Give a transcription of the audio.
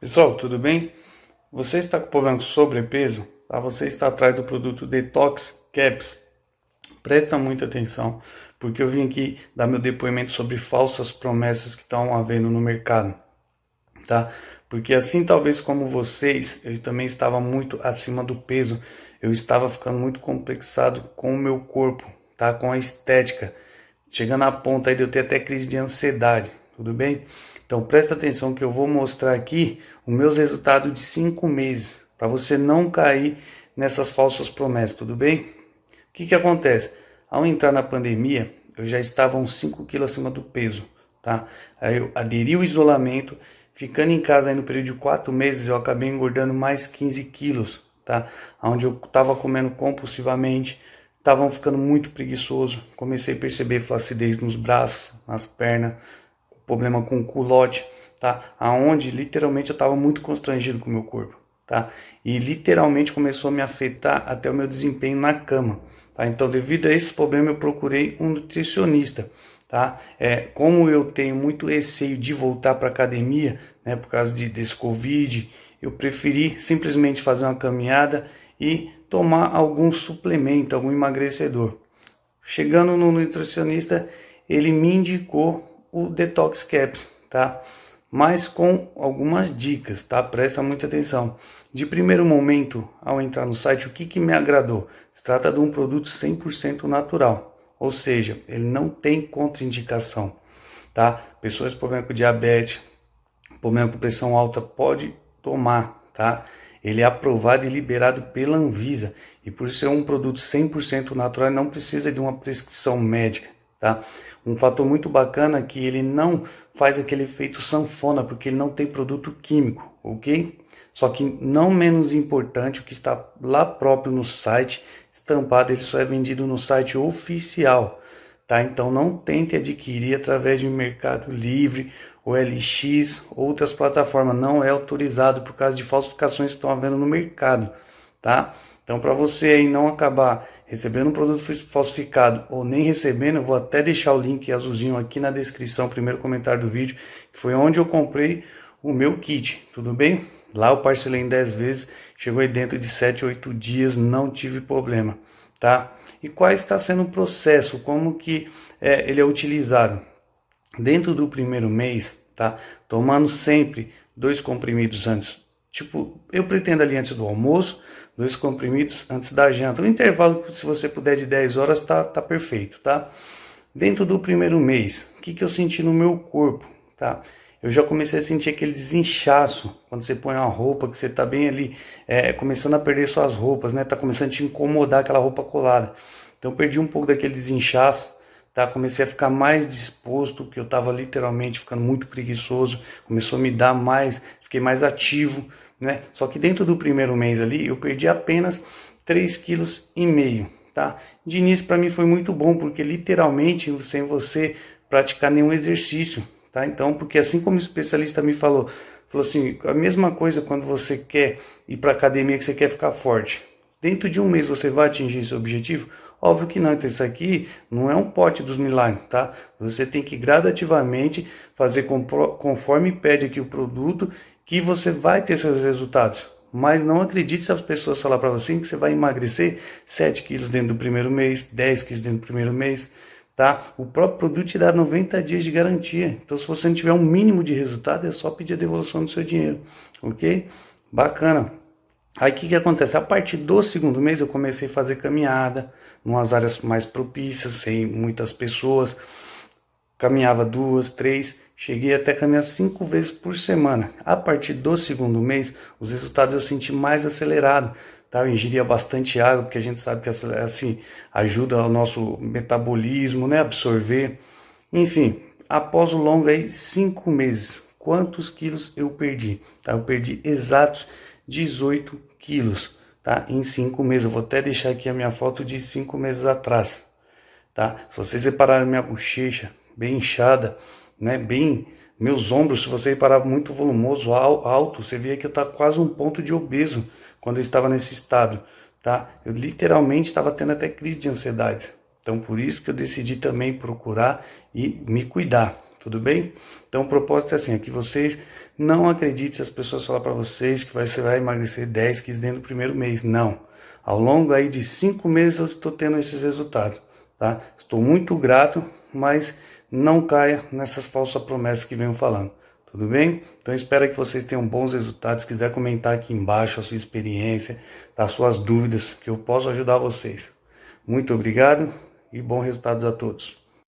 Pessoal, tudo bem? Você está com problema com sobrepeso? Tá? Você está atrás do produto Detox Caps? Presta muita atenção, porque eu vim aqui dar meu depoimento sobre falsas promessas que estão havendo no mercado, tá? Porque assim, talvez como vocês, eu também estava muito acima do peso, eu estava ficando muito complexado com o meu corpo, tá? Com a estética, chegando a ponta aí de eu ter até crise de ansiedade, tudo bem? Então presta atenção que eu vou mostrar aqui os meus resultados de cinco meses, para você não cair nessas falsas promessas, tudo bem? O que que acontece? Ao entrar na pandemia, eu já estava uns 5 quilos acima do peso, tá? Aí eu aderi o isolamento, ficando em casa aí no período de 4 meses, eu acabei engordando mais 15 quilos, tá? Onde eu estava comendo compulsivamente, estavam ficando muito preguiçoso, comecei a perceber flacidez nos braços, nas pernas, problema com o culote, tá? Aonde literalmente eu estava muito constrangido com o meu corpo, tá? E literalmente começou a me afetar até o meu desempenho na cama. Tá? Então, devido a esse problema, eu procurei um nutricionista. Tá? É, como eu tenho muito receio de voltar para academia, né, por causa de, desse Covid, eu preferi simplesmente fazer uma caminhada e tomar algum suplemento, algum emagrecedor. Chegando no nutricionista, ele me indicou o Detox Caps, tá? Mas com algumas dicas, tá? Presta muita atenção. De primeiro momento, ao entrar no site, o que, que me agradou? Se trata de um produto 100% natural, ou seja, ele não tem contraindicação, tá? Pessoas com problema com diabetes, problema com pressão alta, pode tomar, tá? Ele é aprovado e liberado pela Anvisa, e por ser um produto 100% natural, não precisa de uma prescrição médica, tá? Um fator muito bacana é que ele não faz aquele efeito sanfona, porque ele não tem produto químico, ok? Só que não menos importante, o que está lá próprio no site, estampado, ele só é vendido no site oficial, tá? Então não tente adquirir através de Mercado Livre, OLX, outras plataformas, não é autorizado por causa de falsificações que estão havendo no mercado, tá? Então para você aí não acabar recebendo um produto falsificado ou nem recebendo, eu vou até deixar o link azulzinho aqui na descrição, primeiro comentário do vídeo, que foi onde eu comprei o meu kit, tudo bem? Lá eu parcelei em 10 vezes, chegou aí dentro de 7, 8 dias, não tive problema, tá? E qual está sendo o processo, como que é, ele é utilizado? Dentro do primeiro mês, tá? Tomando sempre dois comprimidos antes, tipo, eu pretendo ali antes do almoço, dois comprimidos antes da janta. O intervalo, se você puder, de 10 horas, tá, tá perfeito, tá? Dentro do primeiro mês, o que, que eu senti no meu corpo, tá? eu já comecei a sentir aquele desinchaço quando você põe uma roupa que você está bem ali, é, começando a perder suas roupas, né? Tá começando a te incomodar aquela roupa colada. Então perdi um pouco daquele desinchaço, tá? Comecei a ficar mais disposto, que eu estava literalmente ficando muito preguiçoso, começou a me dar mais, fiquei mais ativo, né? Só que dentro do primeiro mês ali eu perdi apenas 3,5 kg, tá? De início para mim foi muito bom, porque literalmente sem você praticar nenhum exercício, Tá? Então, porque assim como o especialista me falou, falou assim, a mesma coisa quando você quer ir para academia que você quer ficar forte. Dentro de um mês você vai atingir esse objetivo? Óbvio que não, então isso aqui não é um pote dos milagres, tá? Você tem que gradativamente fazer conforme pede aqui o produto que você vai ter seus resultados. Mas não acredite se as pessoas falar para você que você vai emagrecer 7 quilos dentro do primeiro mês, 10 quilos dentro do primeiro mês tá? O próprio produto te dá 90 dias de garantia. Então, se você não tiver um mínimo de resultado, é só pedir a devolução do seu dinheiro, ok? Bacana. Aí, o que, que acontece? A partir do segundo mês, eu comecei a fazer caminhada, em umas áreas mais propícias, sem muitas pessoas. Caminhava duas, três, cheguei até a caminhar cinco vezes por semana. A partir do segundo mês, os resultados eu senti mais acelerado tá? Eu ingeria bastante água, porque a gente sabe que assim ajuda o nosso metabolismo, né? Absorver. Enfim, após o longo aí, cinco meses, quantos quilos eu perdi? Tá? Eu perdi exatos 18 quilos, tá? Em cinco meses. Eu vou até deixar aqui a minha foto de cinco meses atrás, tá? Se vocês repararem minha bochecha bem inchada, né? Bem meus ombros, se você reparar muito volumoso, alto, você vê que eu tá quase um ponto de obeso quando eu estava nesse estado, tá? Eu literalmente estava tendo até crise de ansiedade. Então, por isso que eu decidi também procurar e me cuidar, tudo bem? Então, o propósito é assim, é que vocês Não acredite se as pessoas falar para vocês que você vai emagrecer 10 quilos dentro do primeiro mês. Não. Ao longo aí de cinco meses eu estou tendo esses resultados, tá? Estou muito grato, mas não caia nessas falsas promessas que venho falando. Tudo bem? Então espero que vocês tenham bons resultados. Se quiser comentar aqui embaixo a sua experiência, as suas dúvidas, que eu posso ajudar vocês. Muito obrigado e bons resultados a todos.